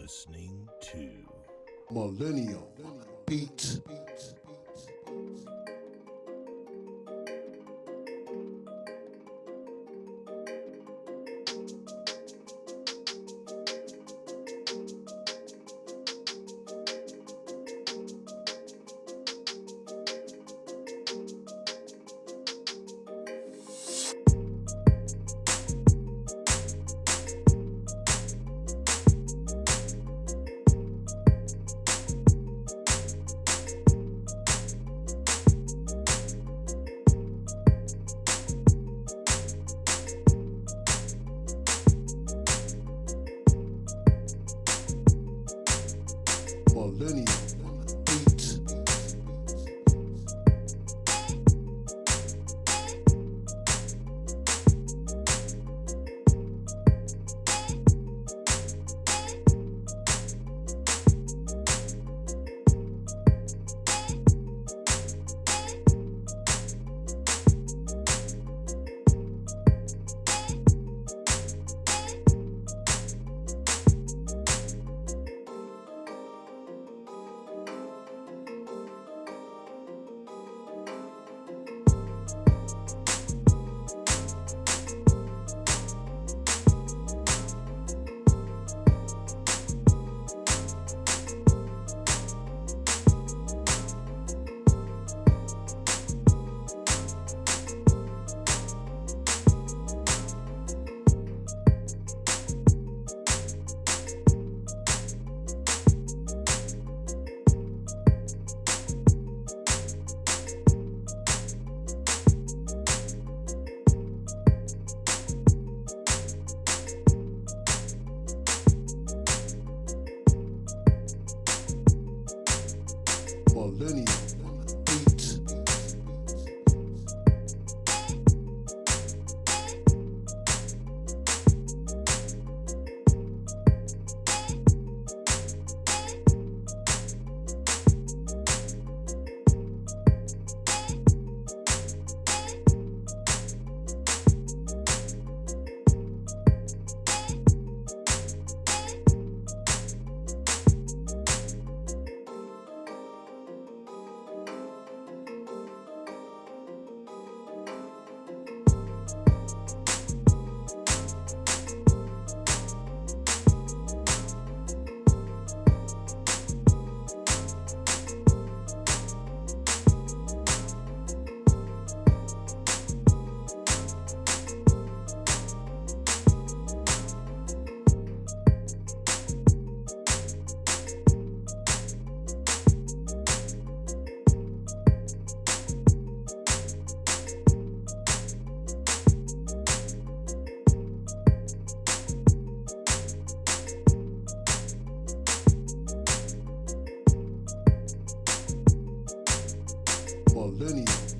listening to Millennial Beat. Millennial Beat. Millennial Millennial